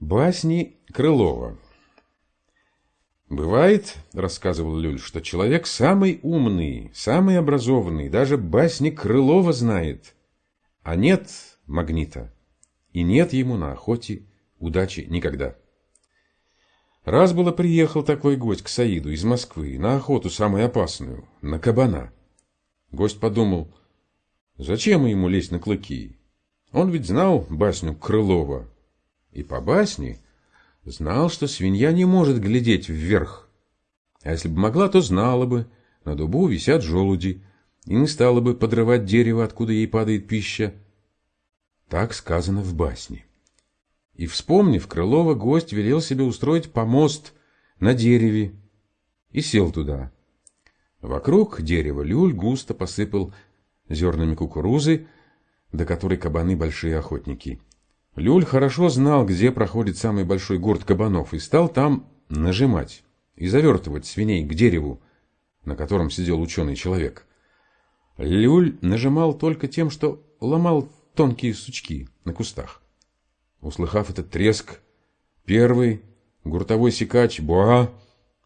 Басни Крылова «Бывает, — рассказывал Люль, — что человек самый умный, самый образованный, даже басни Крылова знает, а нет магнита, и нет ему на охоте удачи никогда». Раз было приехал такой гость к Саиду из Москвы на охоту самую опасную, на кабана. Гость подумал, зачем ему лезть на клыки? Он ведь знал басню Крылова, и по басне знал, что свинья не может глядеть вверх. А если бы могла, то знала бы, на дубу висят желуди, и не стала бы подрывать дерево, откуда ей падает пища. Так сказано в басне. И, вспомнив Крылова, гость велел себе устроить помост на дереве и сел туда. Вокруг дерева люль густо посыпал зернами кукурузы, до которой кабаны большие охотники. Люль хорошо знал, где проходит самый большой гурт кабанов, и стал там нажимать и завертывать свиней к дереву, на котором сидел ученый человек. Люль нажимал только тем, что ломал тонкие сучки на кустах. Услыхав этот треск, первый гуртовой сикач Буа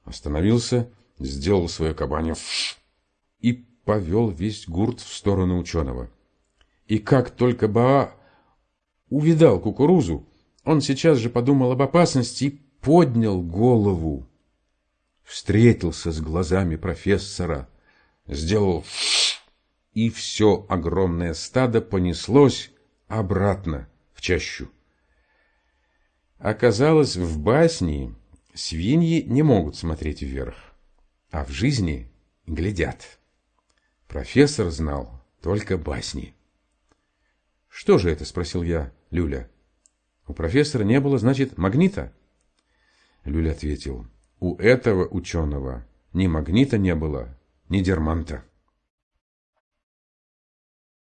остановился, сделал свое кабанье и повел весь гурт в сторону ученого. И как только Баа увидал кукурузу, он сейчас же подумал об опасности и поднял голову. Встретился с глазами профессора, сделал и все огромное стадо понеслось обратно в чащу. Оказалось, в басне свиньи не могут смотреть вверх, а в жизни глядят. Профессор знал только басни. «Что же это?» – спросил я Люля. «У профессора не было, значит, магнита?» Люля ответил. «У этого ученого ни магнита не было, ни дерманта».